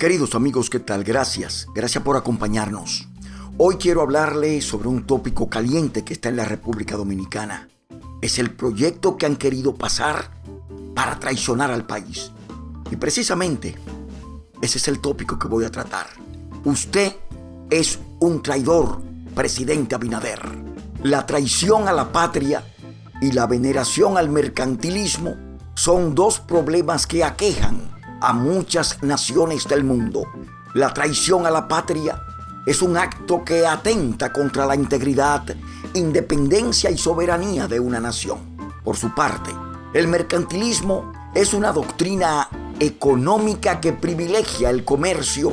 Queridos amigos, ¿qué tal? Gracias. Gracias por acompañarnos. Hoy quiero hablarle sobre un tópico caliente que está en la República Dominicana. Es el proyecto que han querido pasar para traicionar al país. Y precisamente ese es el tópico que voy a tratar. Usted es un traidor, presidente Abinader. La traición a la patria y la veneración al mercantilismo son dos problemas que aquejan a muchas naciones del mundo. La traición a la patria es un acto que atenta contra la integridad, independencia y soberanía de una nación. Por su parte, el mercantilismo es una doctrina económica que privilegia el comercio,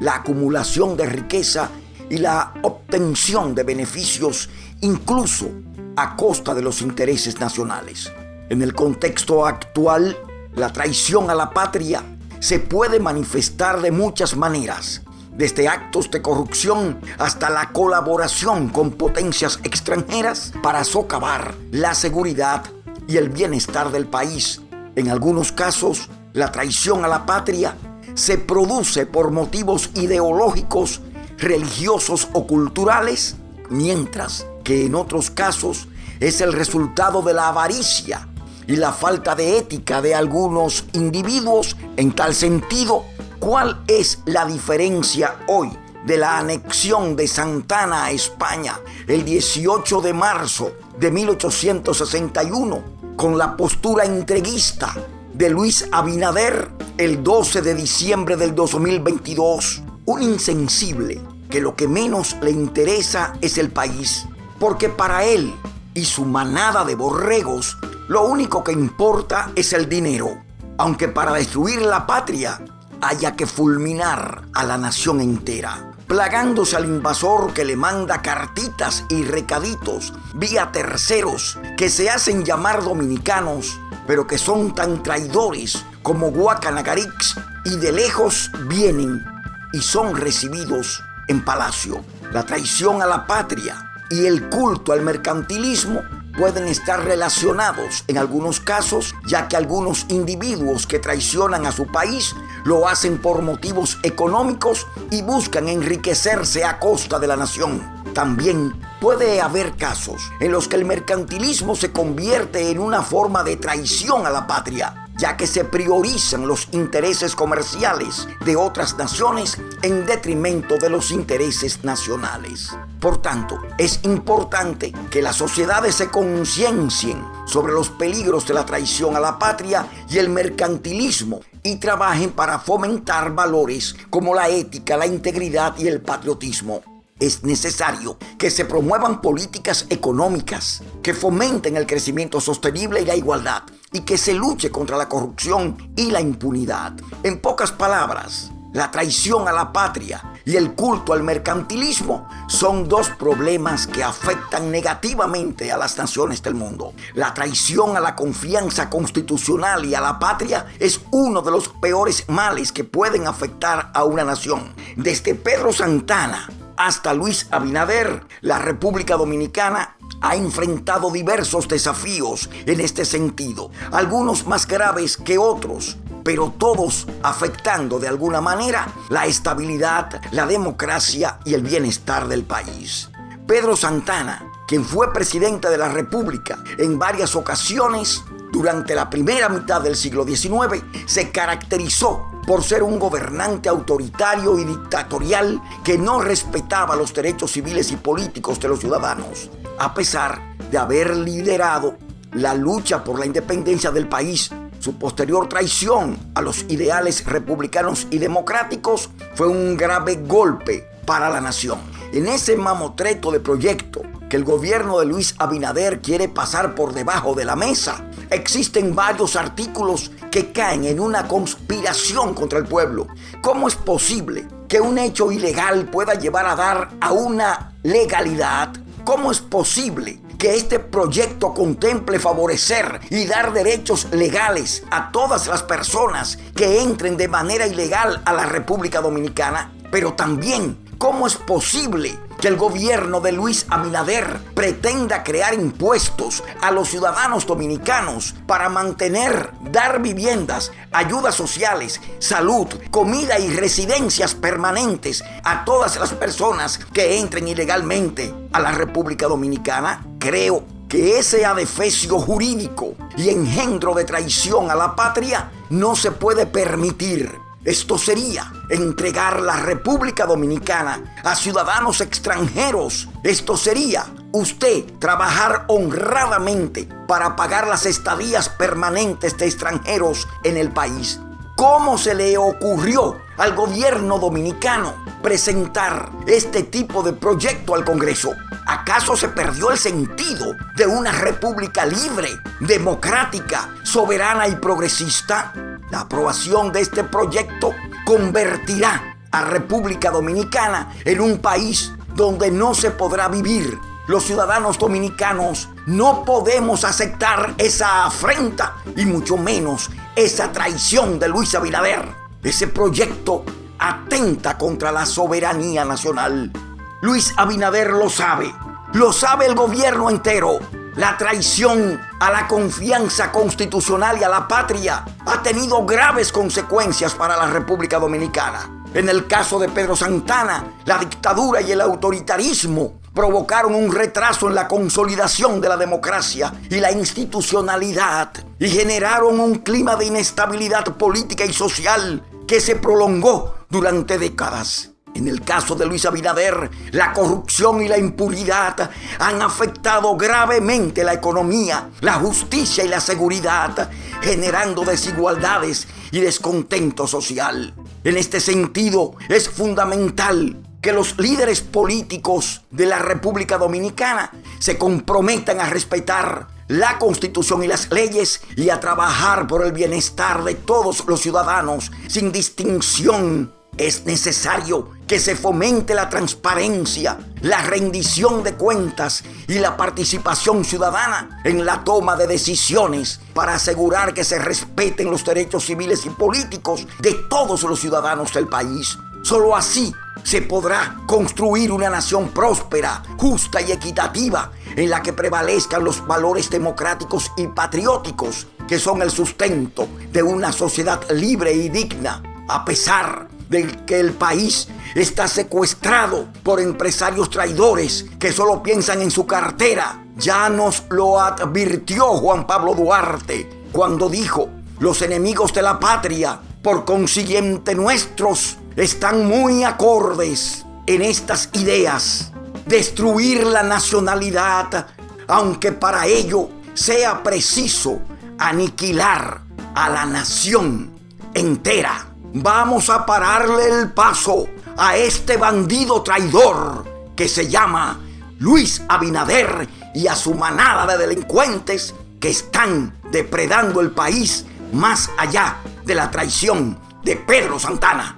la acumulación de riqueza y la obtención de beneficios incluso a costa de los intereses nacionales. En el contexto actual, la traición a la patria se puede manifestar de muchas maneras, desde actos de corrupción hasta la colaboración con potencias extranjeras para socavar la seguridad y el bienestar del país. En algunos casos, la traición a la patria se produce por motivos ideológicos, religiosos o culturales, mientras que en otros casos es el resultado de la avaricia y la falta de ética de algunos individuos. En tal sentido, ¿cuál es la diferencia hoy de la anexión de Santana a España el 18 de marzo de 1861 con la postura entreguista de Luis Abinader el 12 de diciembre del 2022? Un insensible que lo que menos le interesa es el país, porque para él y su manada de borregos lo único que importa es el dinero, aunque para destruir la patria haya que fulminar a la nación entera, plagándose al invasor que le manda cartitas y recaditos vía terceros que se hacen llamar dominicanos, pero que son tan traidores como Guacanagarix y de lejos vienen y son recibidos en palacio. La traición a la patria y el culto al mercantilismo pueden estar relacionados en algunos casos, ya que algunos individuos que traicionan a su país lo hacen por motivos económicos y buscan enriquecerse a costa de la nación. También puede haber casos en los que el mercantilismo se convierte en una forma de traición a la patria ya que se priorizan los intereses comerciales de otras naciones en detrimento de los intereses nacionales. Por tanto, es importante que las sociedades se conciencien sobre los peligros de la traición a la patria y el mercantilismo y trabajen para fomentar valores como la ética, la integridad y el patriotismo. Es necesario que se promuevan políticas económicas que fomenten el crecimiento sostenible y la igualdad y que se luche contra la corrupción y la impunidad. En pocas palabras, la traición a la patria y el culto al mercantilismo son dos problemas que afectan negativamente a las naciones del mundo. La traición a la confianza constitucional y a la patria es uno de los peores males que pueden afectar a una nación. Desde Pedro Santana hasta Luis Abinader, la República Dominicana ha enfrentado diversos desafíos en este sentido, algunos más graves que otros, pero todos afectando de alguna manera la estabilidad, la democracia y el bienestar del país. Pedro Santana, quien fue presidente de la República en varias ocasiones durante la primera mitad del siglo XIX, se caracterizó por ser un gobernante autoritario y dictatorial que no respetaba los derechos civiles y políticos de los ciudadanos, a pesar de haber liderado la lucha por la independencia del país. Su posterior traición a los ideales republicanos y democráticos fue un grave golpe para la nación. En ese mamotreto de proyecto que el gobierno de Luis Abinader quiere pasar por debajo de la mesa, existen varios artículos que caen en una conspiración contra el pueblo. ¿Cómo es posible que un hecho ilegal pueda llevar a dar a una legalidad? ¿Cómo es posible que este proyecto contemple favorecer y dar derechos legales a todas las personas que entren de manera ilegal a la República Dominicana? Pero también, ¿cómo es posible que el gobierno de Luis Abinader pretenda crear impuestos a los ciudadanos dominicanos para mantener, dar viviendas, ayudas sociales, salud, comida y residencias permanentes a todas las personas que entren ilegalmente a la República Dominicana? Creo que ese adefesio jurídico y engendro de traición a la patria no se puede permitir. Esto sería entregar la República Dominicana a ciudadanos extranjeros. Esto sería usted trabajar honradamente para pagar las estadías permanentes de extranjeros en el país. ¿Cómo se le ocurrió al gobierno dominicano presentar este tipo de proyecto al Congreso? ¿Acaso se perdió el sentido de una república libre, democrática, soberana y progresista? La aprobación de este proyecto convertirá a República Dominicana en un país donde no se podrá vivir. Los ciudadanos dominicanos no podemos aceptar esa afrenta y mucho menos esa traición de Luis Abinader. Ese proyecto atenta contra la soberanía nacional. Luis Abinader lo sabe, lo sabe el gobierno entero. La traición a la confianza constitucional y a la patria ha tenido graves consecuencias para la República Dominicana. En el caso de Pedro Santana, la dictadura y el autoritarismo provocaron un retraso en la consolidación de la democracia y la institucionalidad y generaron un clima de inestabilidad política y social que se prolongó durante décadas. En el caso de Luis Abinader, la corrupción y la impunidad han afectado gravemente la economía, la justicia y la seguridad, generando desigualdades y descontento social. En este sentido, es fundamental que los líderes políticos de la República Dominicana se comprometan a respetar la constitución y las leyes y a trabajar por el bienestar de todos los ciudadanos sin distinción es necesario que se fomente la transparencia, la rendición de cuentas y la participación ciudadana en la toma de decisiones para asegurar que se respeten los derechos civiles y políticos de todos los ciudadanos del país. Solo así se podrá construir una nación próspera, justa y equitativa en la que prevalezcan los valores democráticos y patrióticos que son el sustento de una sociedad libre y digna, a pesar de que el país está secuestrado por empresarios traidores que solo piensan en su cartera. Ya nos lo advirtió Juan Pablo Duarte cuando dijo, los enemigos de la patria, por consiguiente nuestros, están muy acordes en estas ideas. Destruir la nacionalidad, aunque para ello sea preciso aniquilar a la nación entera. Vamos a pararle el paso a este bandido traidor que se llama Luis Abinader y a su manada de delincuentes que están depredando el país más allá de la traición de Pedro Santana.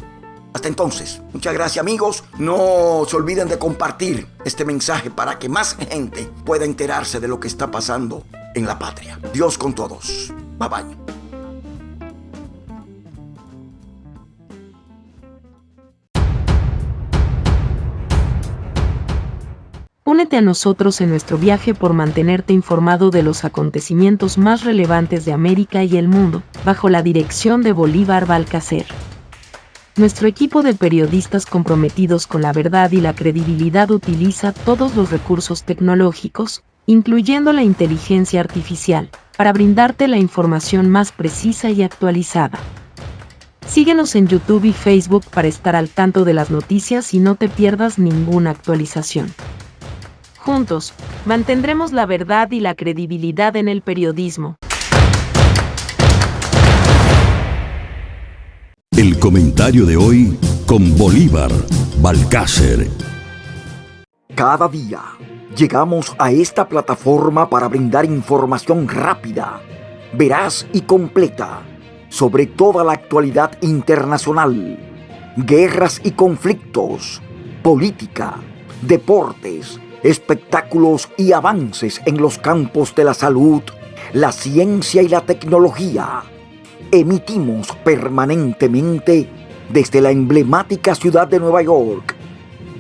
Hasta entonces, muchas gracias amigos. No se olviden de compartir este mensaje para que más gente pueda enterarse de lo que está pasando en la patria. Dios con todos. Bye bye. Únete a nosotros en nuestro viaje por mantenerte informado de los acontecimientos más relevantes de América y el mundo, bajo la dirección de Bolívar Balcacer. Nuestro equipo de periodistas comprometidos con la verdad y la credibilidad utiliza todos los recursos tecnológicos, incluyendo la inteligencia artificial, para brindarte la información más precisa y actualizada. Síguenos en YouTube y Facebook para estar al tanto de las noticias y no te pierdas ninguna actualización. Juntos, mantendremos la verdad y la credibilidad en el periodismo. El comentario de hoy con Bolívar Balcácer. Cada día llegamos a esta plataforma para brindar información rápida, veraz y completa sobre toda la actualidad internacional, guerras y conflictos, política, deportes, espectáculos y avances en los campos de la salud, la ciencia y la tecnología. Emitimos permanentemente desde la emblemática ciudad de Nueva York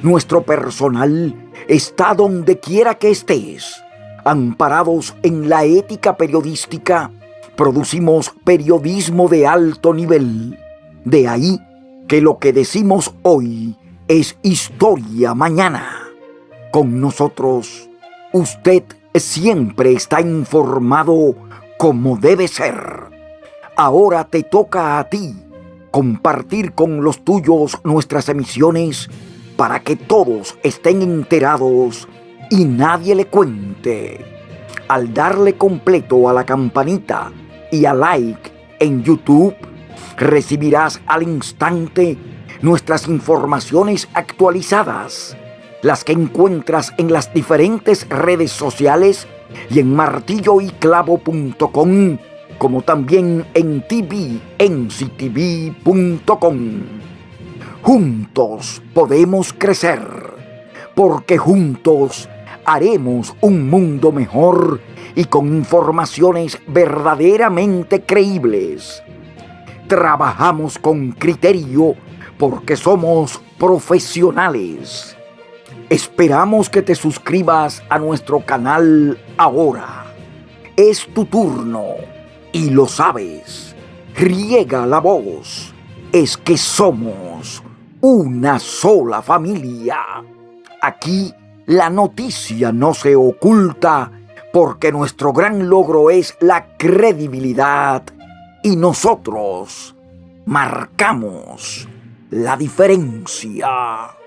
Nuestro personal está donde quiera que estés. Amparados en la ética periodística, producimos periodismo de alto nivel. De ahí que lo que decimos hoy es historia mañana. Con nosotros, usted siempre está informado como debe ser. Ahora te toca a ti compartir con los tuyos nuestras emisiones para que todos estén enterados y nadie le cuente. Al darle completo a la campanita y a like en YouTube, recibirás al instante nuestras informaciones actualizadas, las que encuentras en las diferentes redes sociales y en martilloyclavo.com, como también en tvnctv.com. Juntos podemos crecer, porque juntos haremos un mundo mejor y con informaciones verdaderamente creíbles. Trabajamos con criterio porque somos profesionales. Esperamos que te suscribas a nuestro canal ahora. Es tu turno y lo sabes. Riega la voz. Es que somos una sola familia. Aquí la noticia no se oculta porque nuestro gran logro es la credibilidad y nosotros marcamos la diferencia.